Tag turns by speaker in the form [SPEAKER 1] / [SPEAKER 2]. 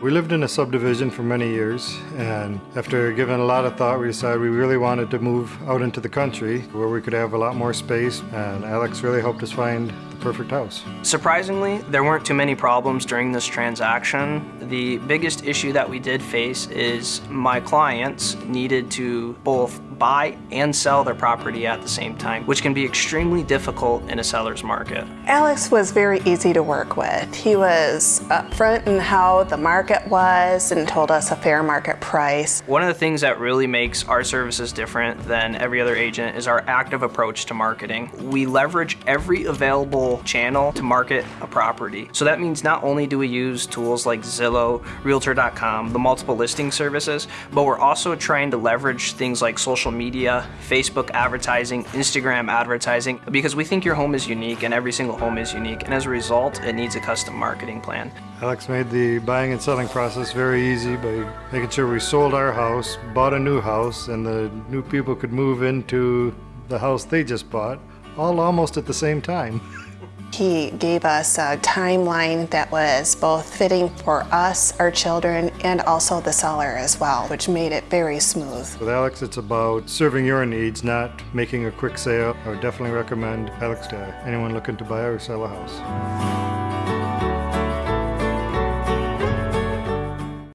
[SPEAKER 1] We lived in a subdivision for many years, and after giving a lot of thought, we decided we really wanted to move out into the country where we could have a lot more space, and Alex really helped us find the perfect house.
[SPEAKER 2] Surprisingly, there weren't too many problems during this transaction. The biggest issue that we did face is my clients needed to both buy and sell their property at the same time, which can be extremely difficult in a seller's market.
[SPEAKER 3] Alex was very easy to work with. He was upfront in how the market was and told us a fair market price.
[SPEAKER 2] One of the things that really makes our services different than every other agent is our active approach to marketing. We leverage every available channel to market a property. So that means not only do we use tools like Zillow, Realtor.com, the multiple listing services, but we're also trying to leverage things like social media, Facebook advertising, Instagram advertising, because we think your home is unique and every single home is unique. And as a result, it needs a custom marketing plan.
[SPEAKER 1] Alex made the buying and selling process very easy by making sure we sold our house, bought a new house, and the new people could move into the house they just bought, all almost at the same time.
[SPEAKER 3] He gave us a timeline that was both fitting for us, our children, and also the seller as well, which made it very smooth.
[SPEAKER 1] With Alex, it's about serving your needs, not making a quick sale. I would definitely recommend Alex to anyone looking to buy or sell a house.